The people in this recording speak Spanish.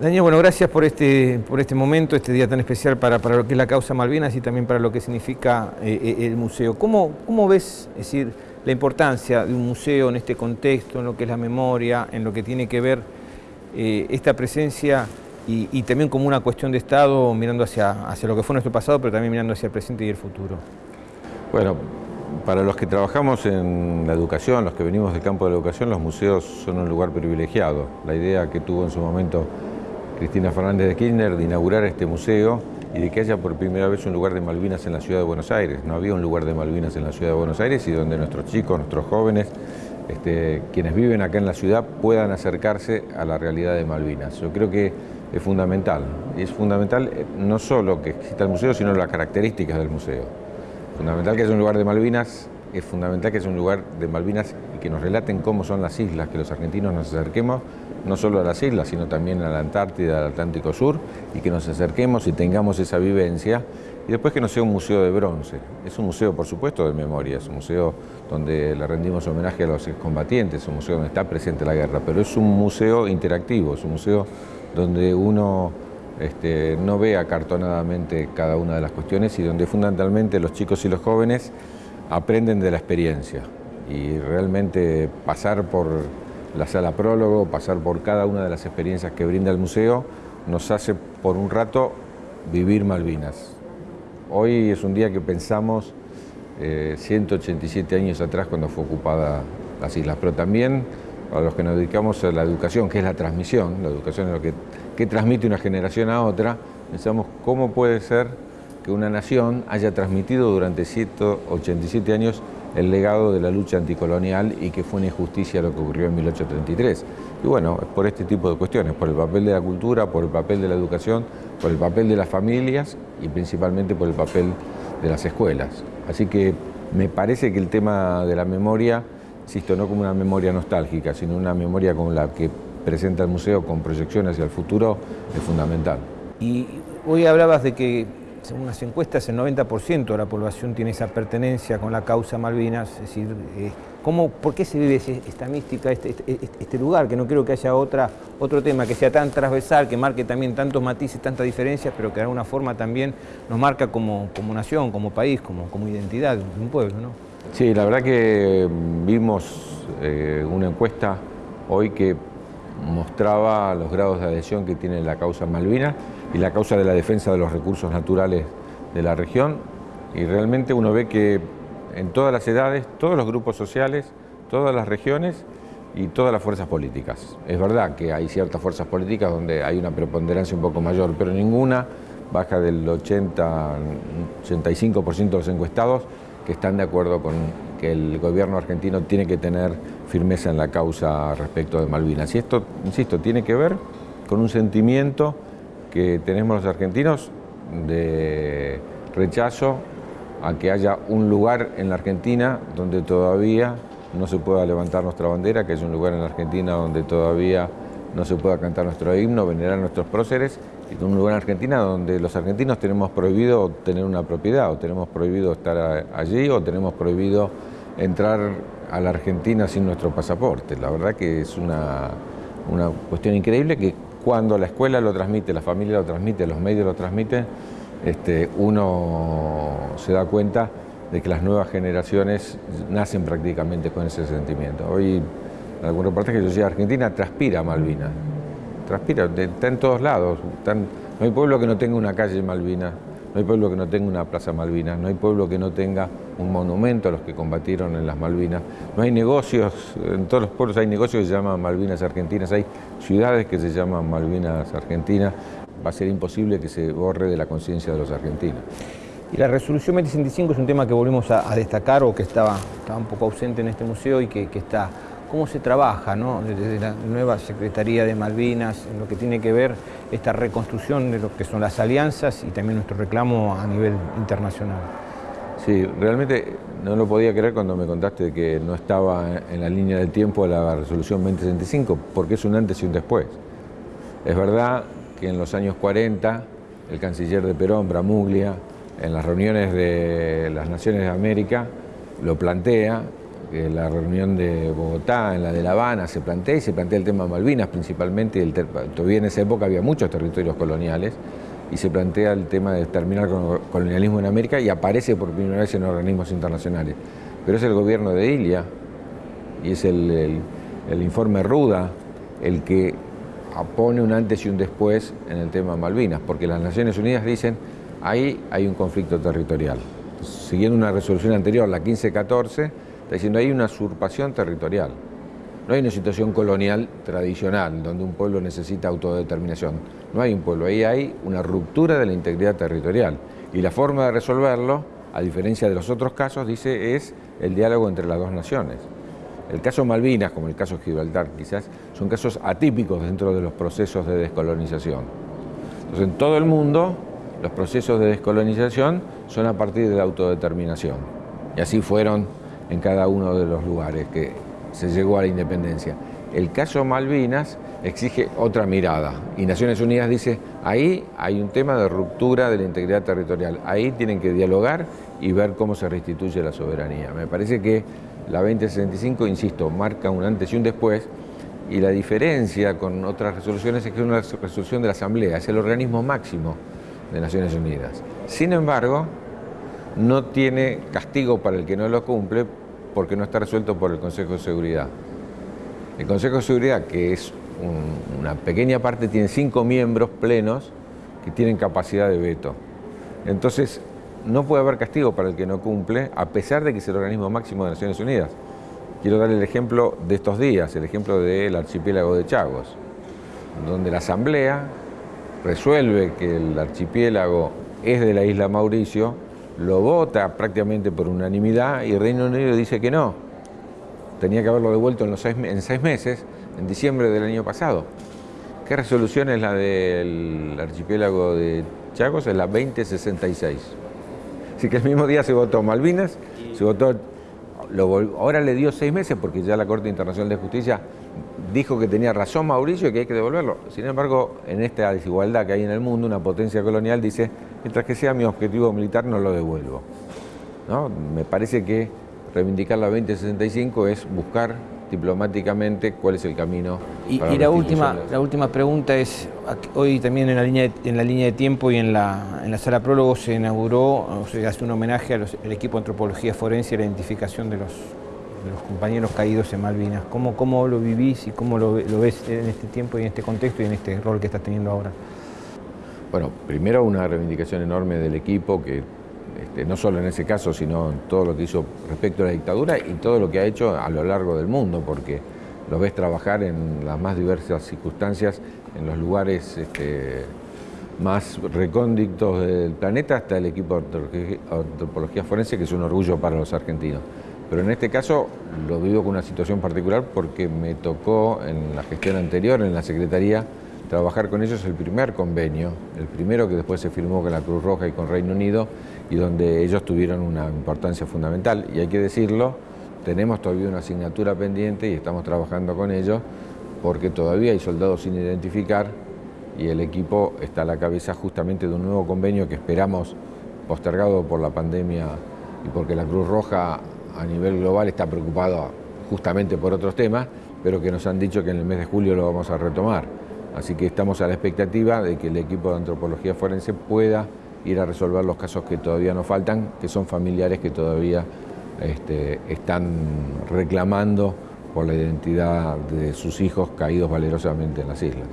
Daniel, bueno, gracias por este, por este momento, este día tan especial para, para lo que es la causa Malvinas y también para lo que significa eh, eh, el museo. ¿Cómo, ¿Cómo ves, es decir, la importancia de un museo en este contexto, en lo que es la memoria, en lo que tiene que ver eh, esta presencia y, y, también como una cuestión de Estado mirando hacia, hacia lo que fue nuestro pasado, pero también mirando hacia el presente y el futuro? Bueno, para los que trabajamos en la educación, los que venimos del campo de la educación, los museos son un lugar privilegiado. La idea que tuvo en su momento Cristina Fernández de Kirchner de inaugurar este museo y de que haya por primera vez un lugar de Malvinas en la ciudad de Buenos Aires. No había un lugar de Malvinas en la ciudad de Buenos Aires y donde nuestros chicos, nuestros jóvenes, este, quienes viven acá en la ciudad puedan acercarse a la realidad de Malvinas. Yo creo que es fundamental. Y es fundamental eh, no solo que exista el museo, sino las características del museo. Fundamental que haya un lugar de Malvinas, es fundamental que haya un lugar de Malvinas y que nos relaten cómo son las islas, que los argentinos nos acerquemos no solo a las islas, sino también a la Antártida, al Atlántico Sur, y que nos acerquemos y tengamos esa vivencia, y después que no sea un museo de bronce. Es un museo, por supuesto, de memoria, es un museo donde le rendimos homenaje a los excombatientes, es un museo donde está presente la guerra, pero es un museo interactivo, es un museo donde uno este, no ve acartonadamente cada una de las cuestiones y donde fundamentalmente los chicos y los jóvenes aprenden de la experiencia y realmente pasar por la sala prólogo, pasar por cada una de las experiencias que brinda el museo, nos hace por un rato vivir Malvinas. Hoy es un día que pensamos 187 eh, años atrás cuando fue ocupada las islas, pero también a los que nos dedicamos a la educación, que es la transmisión, la educación es lo que, que transmite una generación a otra, pensamos cómo puede ser que una nación haya transmitido durante 187 años el legado de la lucha anticolonial y que fue una injusticia lo que ocurrió en 1833. Y bueno, es por este tipo de cuestiones, por el papel de la cultura, por el papel de la educación, por el papel de las familias y principalmente por el papel de las escuelas. Así que me parece que el tema de la memoria, insisto, no como una memoria nostálgica, sino una memoria como la que presenta el museo con proyección hacia el futuro, es fundamental. Y hoy hablabas de que según las encuestas, el 90% de la población tiene esa pertenencia con la causa Malvinas, es decir, eh, ¿cómo, ¿por qué se vive esta mística, este, este, este, este, lugar? Que no creo que haya otra, otro tema que sea tan transversal, que marque también tantos matices, tantas diferencias, pero que de alguna forma también nos marca como, como nación, como país, como, como identidad de un pueblo, ¿no? Sí, la verdad que vimos eh, una encuesta hoy que mostraba los grados de adhesión que tiene la causa Malvinas y la causa de la defensa de los recursos naturales de la región y realmente uno ve que en todas las edades, todos los grupos sociales, todas las regiones y todas las fuerzas políticas. Es verdad que hay ciertas fuerzas políticas donde hay una preponderancia un poco mayor, pero ninguna baja del 80-85% de los encuestados que están de acuerdo con que el gobierno argentino tiene que tener firmeza en la causa respecto de Malvinas. Y esto, insisto, tiene que ver con un sentimiento que tenemos los argentinos de rechazo a que haya un lugar en la Argentina donde todavía no se pueda levantar nuestra bandera, que es un lugar en la Argentina donde todavía no se pueda cantar nuestro himno, venerar nuestros próceres, y un lugar en Argentina donde los argentinos tenemos prohibido tener una propiedad, o tenemos prohibido estar allí, o tenemos prohibido entrar a la Argentina sin nuestro pasaporte. La verdad que es una, una cuestión increíble que cuando la escuela lo transmite, la familia lo transmite, los medios lo transmiten, este, uno se da cuenta de que las nuevas generaciones nacen prácticamente con ese sentimiento. Hoy, en algún reportaje yo decía, Argentina transpira Malvinas, transpira, está en todos lados, no hay pueblo que no tenga una calle Malvinas, no hay pueblo que no tenga una plaza Malvinas, no hay pueblo que no tenga un monumento a los que combatieron en las Malvinas, no hay negocios, en todos los pueblos hay negocios que se llaman Malvinas Argentinas, hay ciudades que se llaman Malvinas Argentinas, va a ser imposible que se borre de la conciencia de los argentinos. Y la resolución 2065 es un tema que volvimos a, destacar o que estaba, estaba un poco ausente en este museo y que está cómo se trabaja ¿no? desde la nueva Secretaría de Malvinas, en lo que tiene que ver esta reconstrucción de lo que son las alianzas y también nuestro reclamo a nivel internacional. Sí, realmente no lo podía creer cuando me contaste que no estaba en la línea del tiempo la resolución 2065, porque es un antes y un después. Es verdad que en los años 40 el canciller de Perón, Bramuglia, en las reuniones de las Naciones de América, lo plantea la reunión de Bogotá, en la de La Habana, se plantea y se plantea el tema Malvinas principalmente, el todavía en esa época había muchos territorios coloniales, y se plantea el tema de terminar con el colonialismo en América y aparece por primera vez en organismos internacionales. Pero es el gobierno de Ilia y es el, informe Ruda el que pone un antes y un después en el tema Malvinas, porque las Naciones Unidas dicen ahí hay un conflicto territorial. Siguiendo una resolución anterior, la 1514, está diciendo hay una usurpación territorial. No hay una situación colonial tradicional donde un pueblo necesita autodeterminación. No hay un pueblo, ahí hay una ruptura de la integridad territorial. Y la forma de resolverlo, a diferencia de los otros casos, dice, es el diálogo entre las dos naciones. El caso Malvinas, como el caso Gibraltar quizás, son casos atípicos dentro de los procesos de descolonización. Entonces, en todo el mundo, los procesos de descolonización son a partir de la autodeterminación. Y así fueron en cada uno de los lugares que se llegó a la independencia. El caso Malvinas exige otra mirada y Naciones Unidas dice, ahí hay un tema de ruptura de la integridad territorial, ahí tienen que dialogar y ver cómo se restituye la soberanía. Me parece que la 2065, insisto, marca un antes y un después y la diferencia con otras resoluciones es que es una resolución de la Asamblea, es el organismo máximo de Naciones Unidas. Sin embargo, no tiene castigo para el que no lo cumple porque no está resuelto por el Consejo de Seguridad. El Consejo de Seguridad, que es una pequeña parte, tiene cinco miembros plenos que tienen capacidad de veto. Entonces, no puede haber castigo para el que no cumple, a pesar de que es el organismo máximo de Naciones Unidas. Quiero dar el ejemplo de estos días, el ejemplo del archipiélago de Chagos, donde la Asamblea resuelve que el archipiélago es de la isla Mauricio, lo vota prácticamente por unanimidad y Reino Unido dice que no. Tenía que haberlo devuelto en, seis meses, en diciembre del año pasado. ¿Qué resolución es la del archipiélago de Chagos? Es la 2066. Así que el mismo día se votó Malvinas, se votó, ahora le dio seis meses porque ya la Corte Internacional de Justicia dijo que tenía razón Mauricio y que hay que devolverlo. Sin embargo, en esta desigualdad que hay en el mundo, una potencia colonial dice, mientras que sea mi objetivo militar no lo devuelvo. ¿No? Me parece que reivindicar la 2065 es buscar diplomáticamente cuál es el camino. Y, la, última, la última pregunta es, hoy también en la línea de, en la línea de tiempo y en la, en la sala prólogo se inauguró, o se hace un homenaje al equipo de antropología forense y la identificación de los, los compañeros caídos en Malvinas. ¿Cómo, cómo lo vivís y cómo lo, ves en este tiempo y en este contexto y en este rol que estás teniendo ahora? Bueno, primero una reivindicación enorme del equipo que este, no solo en ese caso, sino en todo lo que hizo respecto a la dictadura y todo lo que ha hecho a lo largo del mundo, porque lo ves trabajar en las más diversas circunstancias, en los lugares este, más recónditos del planeta, hasta el equipo de antropología forense, que es un orgullo para los argentinos. Pero en este caso lo vivo con una situación particular porque me tocó en la gestión anterior, en la Secretaría, trabajar con ellos el primer convenio, el primero que después se firmó con la Cruz Roja y con Reino Unido y donde ellos tuvieron una importancia fundamental. Y hay que decirlo, tenemos todavía una asignatura pendiente y estamos trabajando con ellos porque todavía hay soldados sin identificar y el equipo está a la cabeza justamente de un nuevo convenio que esperamos postergado por la pandemia y porque la Cruz Roja a nivel global está preocupado justamente por otros temas, pero que nos han dicho que en el mes de julio lo vamos a retomar. Así que estamos a la expectativa de que el equipo de antropología forense pueda ir a resolver los casos que todavía nos faltan, que son familiares que todavía este, están reclamando por la identidad de sus hijos caídos valerosamente en las islas.